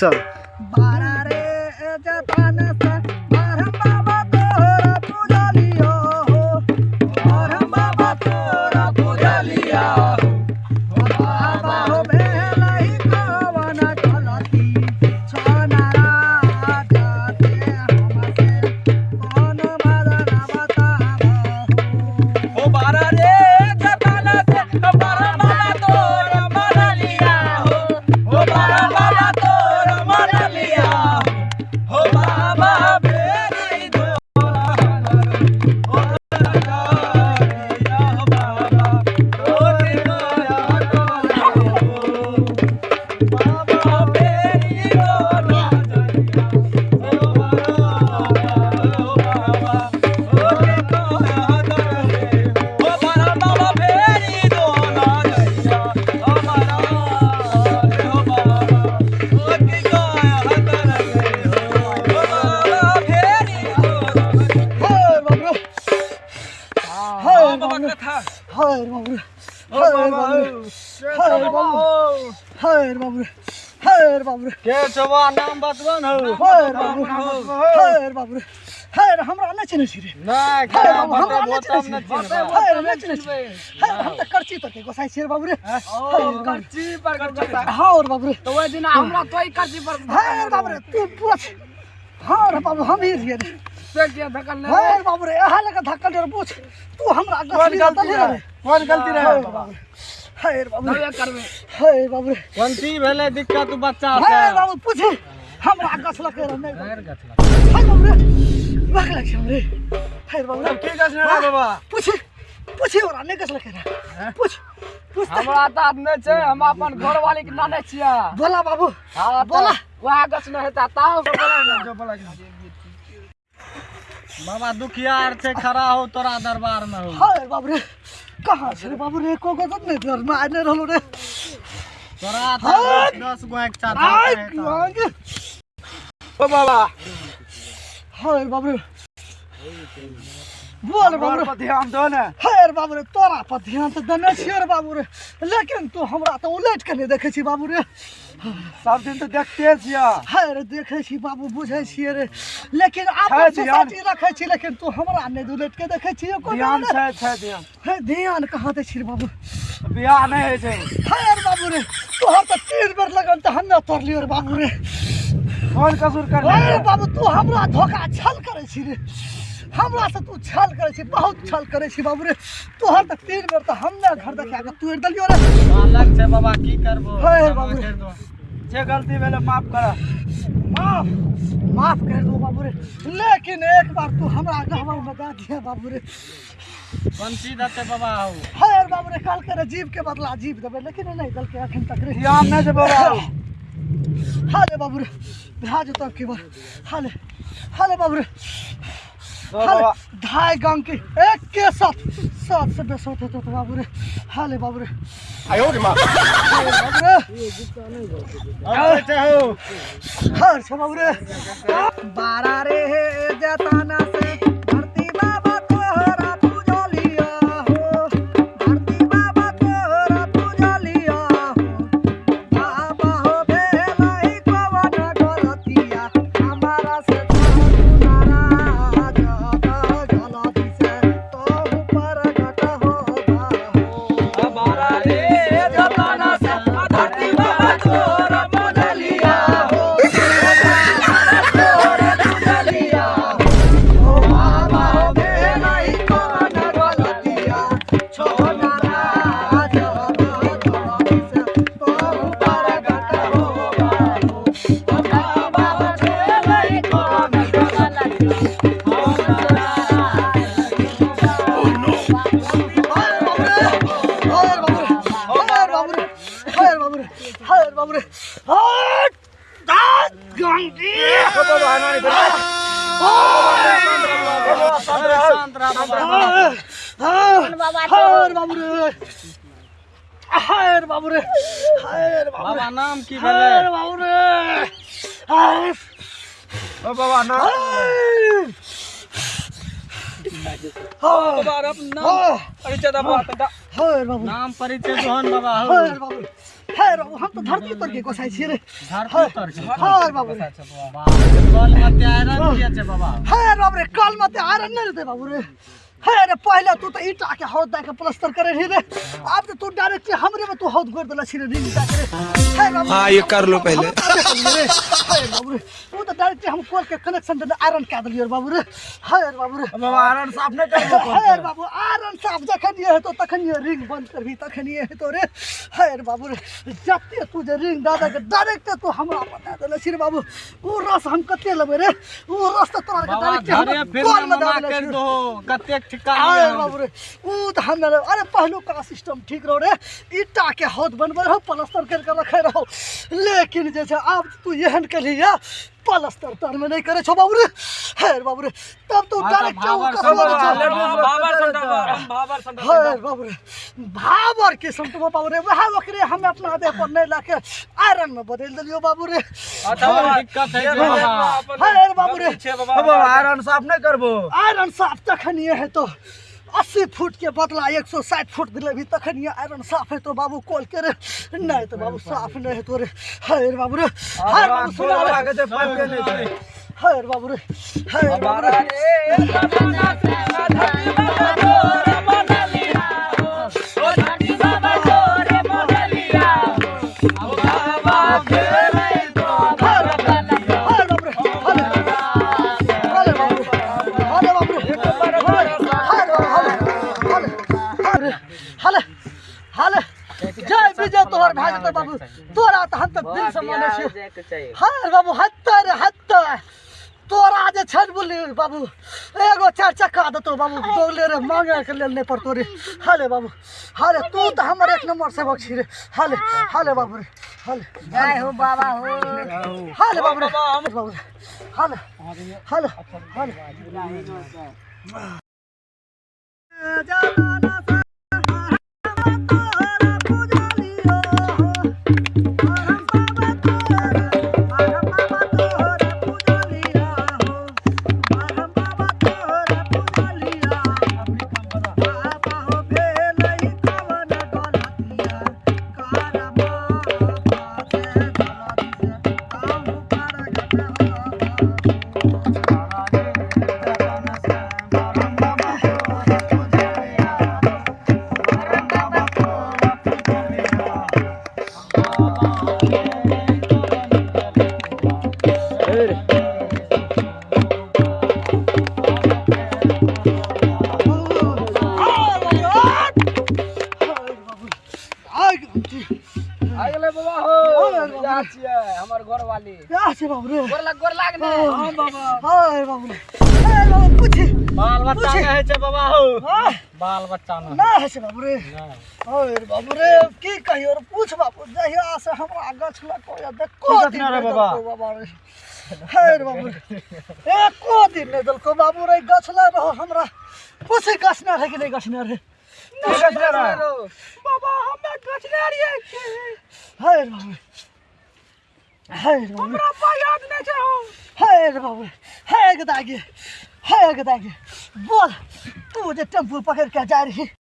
चल। बारा कथा हाय बाबू ओ हाय बाबा बाबू हाय बाबू हाय बाबू के छवा नाम बतवन हो हाय बाबू हाय बाबू हाय हमरा नहीं चिन्ह छी रे नहीं हाय बाबू हमरा नहीं बोतम चिन्ह न छी चिन्ह हाय नहीं चिन्ह छी हाय हम त करची त के गोसाई छी रे बाबू रे ओ करची पर करची हाँ रे बाबू रे तो वो दिन हमरा तोई करची पर हाय बाबू रे तू पूछ हाँ रे बाबू हम ही रे से के धकल ले हाय बाबू रे यहाँ लगा धक्का डर पूछ तू हमरा कौन गलती रे रहे कौन गलती रहे। बाबू। हाय बाबू। रे हाय बाबू। रे कोनती भेले दिक्कत बच्चा हाय बाबू पूछ। हमरा गस लगे रे नहीं हाय बाबू रे। लग हाय बाबू रे। की बाबा? पूछ। पूछ गस लगे रे पूछ। पूछ त। हमरा नै छै। हम अपन घर वाली के नाने छिया। बोला बाबू। हाँ बोला। वहाँ न। हेता ताऊ के बोला बाबा दुखियार छै खड़ा हो तोरा दरबार में हो। हाय बाबू रे। कहाँ से रे बाबू रे को को नहीं डर में आने रहलो रे तोरा हाय। दस गो एक साथ आय रहता है। आगे ओ बाबा हाय बाबू रे बोल बाबू रे पर ध्यान दो ने हाय लेकिन तू हमरा तो उलट के नहीं देखे छी बाबू रे। सब दिन तो देखते छिया। हाय रे देखे छी बाबू बुझे छियै रे। लेकिन आप। सोसाइटी रखे छी लेकिन तू हमरा नहीं उलट के देखे छी। को ध्यान छै छै ध्यान। है ध्यान कहाँ दे छी बाबू? बियाह नहीं है छै। हाय रे बाबू रे तू हम तो तीन बेर लगन तो हन्ने तोड़ लियो रे बाबू रे। कौन कसूर कर अरे बाबू तू हमरा धोखा छल करे छी रे। हमरा से तू छल करे छी बहुत छल करे छी बाबू रे। तू हर तक तीन बेर तो हमने घर देखा के तू दलियो रे। अलग छै बाबा की करबो? क्षमा बाबू। दो। जे गलती भेले माफ़ कर। माफ़ माफ़ कर दो बाबू रे। लेकिन एक बार तू हमरा गहवर में दे दिया बाबू रे। बंसी दते बाबा हो हाय बाबू रे कल करे जीव के बदला जीव देबे लेकिन नहीं दल के अखन तक रे। ध्यान नहीं दे बाबा। हाले बाबू रे भाज तब के बार हाले हाले बाबू रे। ढाई गाँव के एक के साथ सात से बेस होते तो बाबू रे हाले बाबू रे आयो रे माँ। बाबू रे हो हर से बाबू रे बारा रे जताना से धरती शांत रह बाबा बाबा नाम की भेले ओ बाबा नाम बाबा अपना परिचय दबा बाबू नाम परिचय जोहन बाबा हो है रे हम तो धरती पर के गोसाई छी रे धरती पर के? हाय बाबू रे कल मते आयरन दिया छे बाबा है बाबू रे कल मते आयरन नहीं देते बाबू रे पहले तू तो ईटा के हौद दे के प्लास्टर करे रे अब तो तू डायरेक्ट हमरे में तू हौद गोड़ देला छी रे रिंग दे के रे है ये कर लो पहले। हम करे कर तू तो डायरेक्ट हम कॉल के कनेक्शन दे आयरन के दिलियो रे बाबू रे। है रे बाबू रे। बाबा आयरन साफ़ नहीं कर है रे बाबू आयरन साफ़ जखन ये है तो तखन ये रिंग बंद करबी तखन ये है तो रे। है रे बाबू रे। जत्ते तू जे रिंग दादा के डायरेक्ट तू हमरा बता देले छी रे बाबू। ऊ रस हम कते लेबे रे? ऊ रस तो तोरा के डायरेक्ट फिर कॉल में दे कर दो। कते ठिका अरे बाबू रे ऊ तो हम अरे पहलू का सिस्टम ठीक रहो रे। ईटा के हौद बनबे रहो प्लास्टर करके रखे रहो। लेकिन जे छै आब तू एहन के लिए प्लास्टर तर में नहीं करे छो बाबू रे हे रे बाबू रे तब तू डायरेक्ट चौ कर हे बाबू रे भावर के संतमा बाबू रे वह ओकरे हम अपना देह पर नहीं लाके आयरन में बदल दिलियो बाबू रे दिक्कत है बाबा हे बाबू रे बाबा आयरन साफ़ नहीं करबो। आयरन साफ़ तखन ये है तो अस्सी फुट के बदला एक सौ साठ फुट दिले भी तखन ये आयरन साफ़ है तो बाबू कॉल करे नहीं तो बाबू साफ़ नहीं है तो रे। हाय रे बाबू रे हाय बाबू सुना रे। हाय रे बाबू रे हाय रे बाबू रे बाबू तोरा तो हम तक दिल से माने छी हाय बाबू हत्ता रे तोरा जे छन बोली बाबू। एगो चार चक्का देतो बाबू बोले रे मांगे के लेल नहीं पड़तो रे। हाले बाबू हाले तू तो हमर एक नंबर से बख्शी रे। हाले हाले बाबू रे हाले। जय हो बाबा हो। हाले बाबू रे बाबू हाले हाले हाले। जाना छिए हमर घर वाली बाबू गोर लग गोर लाग ने हाय बाबू हाय बाबू पूछ। बाल बच्चा पूछे। कहे छै बाबा हो। हाँ। बाल बच्चा न। ना है से बाबू रे। अरे बाबू रे की कहियो रे पूछ बाबू। जहिया से हमरा गछ लको या देखो दिन रे बाबा? बाबा रे। हे बाबू एको दिन नहीं देलको बाबू रे गछ रहो हमरा। पूछ गछ रे कि नहीं गछ रे बाबा हमें गछ रे हे बाबू हे रे बाबू। याद नहीं छै हे रे बाबू। हे गदागे। हे गदागे। बोल तू जे टेंपू पकड़ के जा रही।